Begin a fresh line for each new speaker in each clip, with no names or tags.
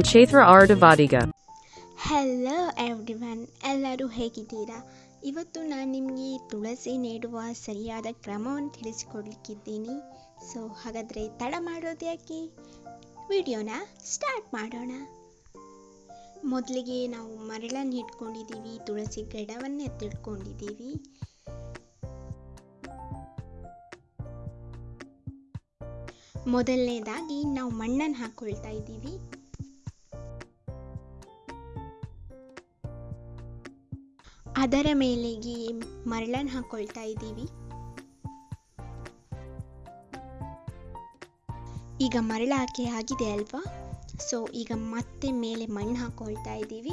Chaithra R. Devadiga.
Hello everyone ಎಲ್ಲರೂ ಹೇಗಿದ್ದೀರಾ? ಇವತ್ತು ನಾನು ನಿಮಗೆ ತುಳಸಿ ನೀಡುವ ಸರಿಯಾದ ಕ್ರಮವನ್ನು ತಿಳಿಸಿಕೊಡ್ಲಿಕ್ಕಿದ್ದೀನಿ. ಸೊ ಹಾಗಾದರೆ ತಡ ಮಾಡೋದು ಯಾಕೆ? ವಿಡಿಯೋನ ಸ್ಟಾರ್ಟ್ ಮಾಡೋಣ. ಮೊದಲಿಗೆ ನಾವು ಮರಳನ್ನು ಇಟ್ಕೊಂಡಿದ್ದೀವಿ, ತುಳಸಿ ಗಿಡವನ್ನು ಎತ್ತಿಟ್ಕೊಂಡಿದ್ದೀವಿ ಮೊದಲನೇದಾಗಿ ನಾವು ಮಣ್ಣನ್ನು ಹಾಕ್ಕೊಳ್ತಾ ಇದ್ದೀವಿ. ಅದರ ಮೇಲೆಗೆ ಮರಳನ್ನು ಹಾಕ್ಕೊಳ್ತಾ ಇದ್ದೀವಿ. ಈಗ ಮರಳು ಹಾಕಿ ಆಗಿದೆ ಅಲ್ವಾ? ಸೊ ಈಗ ಮತ್ತೆ ಮೇಲೆ ಮಣ್ಣು ಹಾಕೊಳ್ತಾ ಇದ್ದೀವಿ.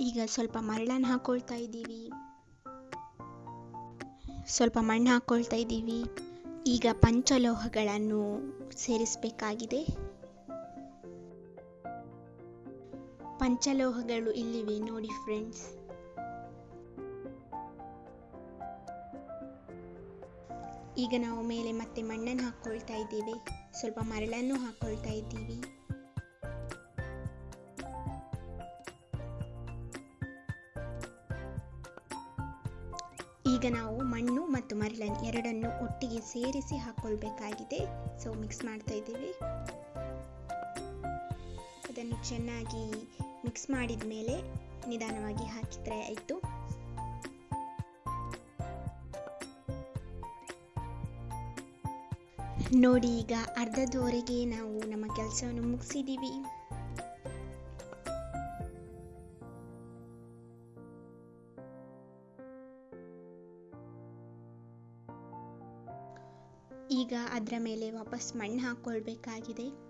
ಈಗ ಸ್ವಲ್ಪ ಮರಳನ್ನು ಹಾಕೊಳ್ತಾ ಇದ್ದೀವಿ. ಸ್ವಲ್ಪ ಮಣ್ಣು ಹಾಕ್ಕೊಳ್ತಾ ಇದ್ದೀವಿ. ಈಗ ಪಂಚಲೋಹಗಳನ್ನು ಸೇರಿಸಬೇಕಾಗಿದೆ. ಪಂಚಲೋಹಗಳು ಇಲ್ಲಿವೆ ನೋಡಿ ಫ್ರೆಂಡ್ಸ್. ಈಗ ನಾವು ಮೇಲೆ ಮತ್ತೆ ಮಣ್ಣನ್ನು ಹಾಕ್ಕೊಳ್ತಾ ಇದ್ದೀವಿ. ಸ್ವಲ್ಪ ಮರಳನ್ನು ಹಾಕ್ಕೊಳ್ತಾ ಇದ್ದೀವಿ. ಈಗ ನಾವು ಮಣ್ಣು ಮತ್ತು ಮರಳನ್ನು ಎರಡನ್ನು ಒಟ್ಟಿಗೆ ಸೇರಿಸಿ ಹಾಕೊಳ್ಬೇಕಾಗಿದೆ. ಸೊ ಮಿಕ್ಸ್ ಮಾಡ್ತಾ ಇದ್ದೀವಿ. ಅದನ್ನು ಚೆನ್ನಾಗಿ ಮಿಕ್ಸ್ ಮಾಡಿದ ಮೇಲೆ ನಿಧಾನವಾಗಿ ಹಾಕಿದ್ರೆ ಆಯಿತು. ನೋಡಿ, ಈಗ ಅರ್ಧದವರೆಗೆ ನಾವು ನಮ್ಮ ಕೆಲಸವನ್ನು ಮುಗಿಸಿದ್ದೀವಿ. ಈಗ ಅದರ ಮೇಲೆ ವಾಪಸ್ ಮಣ್ಣು ಹಾಕ್ಕೊಳ್ಬೇಕಾಗಿದೆ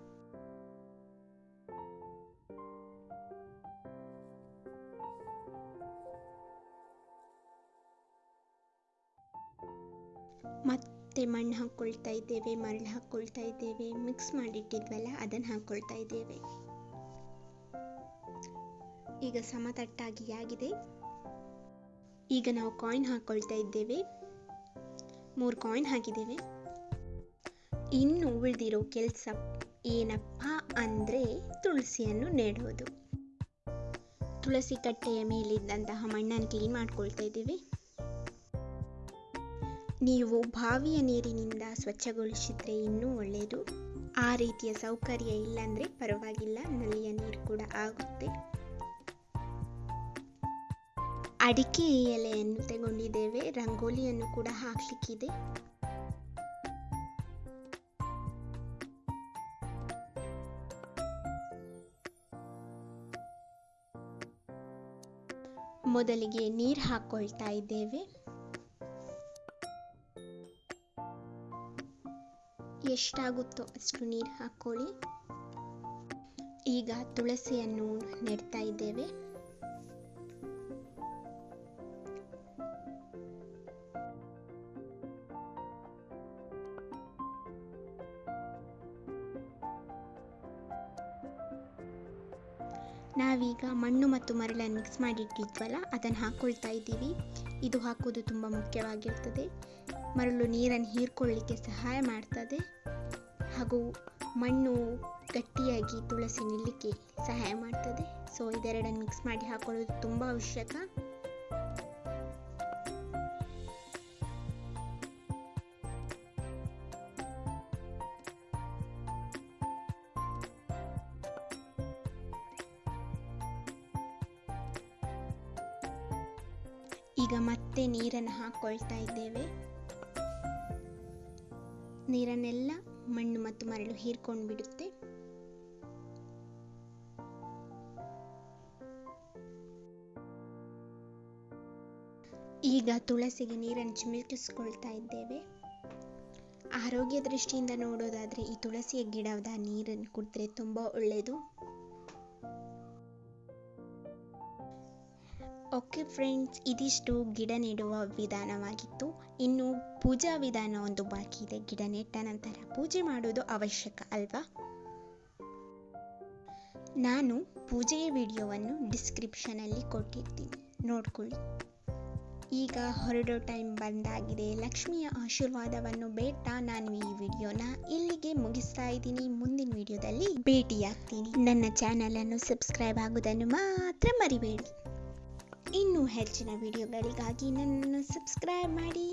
ಮತ್ತೆ ಮಣ್ಣು ಹಾಕ್ಕೊಳ್ತಾ ಇದ್ದೇವೆ, ಮರಳು ಹಾಕ್ಕೊಳ್ತಾ ಇದ್ದೇವೆ ಮಿಕ್ಸ್ ಮಾಡಿಟ್ಟಿದ್ವಲ್ಲ, ಅದನ್ನು ಹಾಕ್ಕೊಳ್ತಾ ಇದ್ದೇವೆ. ಈಗ ಸಮತಟ್ಟಾಗಿ ಆಗಿದೆ. ಈಗ ನಾವು ಕಾಯಿನ್ ಹಾಕ್ಕೊಳ್ತಾ ಇದ್ದೇವೆ. ಮೂರು ಕಾಯಿನ್ ಹಾಕಿದ್ದೇವೆ. ಇನ್ನು ಉಳಿದಿರೋ ಕೆಲಸ ಏನಪ್ಪ ಅಂದರೆ ತುಳಸಿಯನ್ನು ನೆಡೋದು. ತುಳಸಿ ಕಟ್ಟೆಯ ಮೇಲಿದ್ದಂತಹ ಮಣ್ಣನ್ನು ಕ್ಲೀನ್ ಮಾಡ್ಕೊಳ್ತಾ ಇದ್ದೀವಿ. ನೀವು ಬಾವಿಯ ನೀರಿನಿಂದ ಸ್ವಚ್ಛಗೊಳಿಸಿದ್ರೆ ಇನ್ನೂ ಒಳ್ಳೆಯದು ಆ ರೀತಿಯ ಸೌಕರ್ಯ ಇಲ್ಲಾಂದರೆ ಪರವಾಗಿಲ್ಲ, ನಲ್ಲಿಯ ನೀರು ಕೂಡ ಆಗುತ್ತೆ. ಅಡಿಕೆ ಎಲೆಯನ್ನು ತಗೊಂಡಿದ್ದೇವೆ, ರಂಗೋಲಿಯನ್ನು ಕೂಡ ಹಾಕ್ಲಿಕ್ಕಿದೆ. ಮೊದಲಿಗೆ ನೀರು ಹಾಕ್ಕೊಳ್ತಾ ಇದ್ದೇವೆ. ಎಷ್ಟಾಗುತ್ತೋ ಅಷ್ಟು ನೀರು ಹಾಕ್ಕೊಳ್ಳಿ ಈಗ ತುಳಸಿಯನ್ನು ನೆಡ್ತಾ ಇದ್ದೇವೆ. ನಾವೀಗ ಮಣ್ಣು ಮತ್ತು ಮರಳನ್ನು ಮಿಕ್ಸ್ ಮಾಡಿಟ್ಟಿದ್ವಲ್ಲ, ಅದನ್ನು ಹಾಕ್ಕೊಳ್ತಾ ಇದ್ದೀವಿ. ಇದು ಹಾಕೋದು ತುಂಬ ಮುಖ್ಯವಾಗಿರ್ತದೆ. ಮರಳು ನೀರನ್ನು ಹೀರ್ಕೊಳ್ಳಿಕ್ಕೆ ಸಹಾಯ ಮಾಡ್ತದೆ. ಹಾಗೂ ಮಣ್ಣು ಗಟ್ಟಿಯಾಗಿ ತುಳಸಿ ನಿಲ್ಲಕ್ಕೆ ಸಹಾಯ ಮಾಡ್ತದೆ. ಸೊ ಇದೆರಡನ್ನು ಮಿಕ್ಸ್ ಮಾಡಿ ಹಾಕೊಳ್ಳೋದು ತುಂಬ ಅವಶ್ಯಕ. ಈಗ ಮತ್ತೆ ನೀರನ್ನು ಹಾಕ್ಕೊಳ್ತಾ ಇದ್ದೇವೆ. ನೀರನ್ನೆಲ್ಲ ಮಣ್ಣು ಮತ್ತು ಮರಳು ಹೀರ್ಕೊಂಡು ಬಿಡುತ್ತೆ. ಈಗ ತುಳಸಿಗೆ ನೀರನ್ನು ಚಿಮುಕಿಸ್ಕೊಳ್ತಾ ಇದ್ದೇವೆ. ಆರೋಗ್ಯ ದೃಷ್ಟಿಯಿಂದ ನೋಡೋದಾದರೆ ಈ ತುಳಸಿಯ ಗಿಡದ ನೀರನ್ನು ಕುಡಿದ್ರೆ ತುಂಬ ಒಳ್ಳೆಯದು ಓಕೆ ಫ್ರೆಂಡ್ಸ್ ಇದಿಷ್ಟು ಗಿಡ ನೆಡುವ ವಿಧಾನವಾಗಿತ್ತು. ಇನ್ನು ಪೂಜಾ ವಿಧಾನ ಒಂದು ಬಾಕಿ ಇದೆ. ಗಿಡ ನೆಟ್ಟ ನಂತರ ಪೂಜೆ ಮಾಡೋದು ಅವಶ್ಯಕ ಅಲ್ವಾ? ನಾನು ಪೂಜೆಯ ವಿಡಿಯೋವನ್ನು ಡಿಸ್ಕ್ರಿಪ್ಷನಲ್ಲಿ ಕೊಟ್ಟಿರ್ತೀನಿ. ನೋಡ್ಕೊಳ್ಳಿ. ಈಗ ಹೊರಡೋ ಟೈಮ್ ಬಂದಾಗಿದೆ. ಲಕ್ಷ್ಮಿಯ ಆಶೀರ್ವಾದವನ್ನು ಬೇಟ ನಾನು ಈ ವಿಡಿಯೋನ ಇಲ್ಲಿಗೆ ಮುಗಿಸ್ತಾ ಇದ್ದೀನಿ. ಮುಂದಿನ ವಿಡಿಯೋದಲ್ಲಿ ಭೇಟಿಯಾಗ್ತೀನಿ. ನನ್ನ ಚಾನಲನ್ನು ಸಬ್ಸ್ಕ್ರೈಬ್ ಆಗೋದನ್ನು ಮಾತ್ರ ಮರಿಬೇಡಿ. ಇನ್ನೂ ಹೆಚ್ಚಿನ ವಿಡಿಯೋಗಳಿಗಾಗಿ ನನ್ನನ್ನು ಸಬ್ಸ್ಕ್ರೈಬ್ ಮಾಡಿ.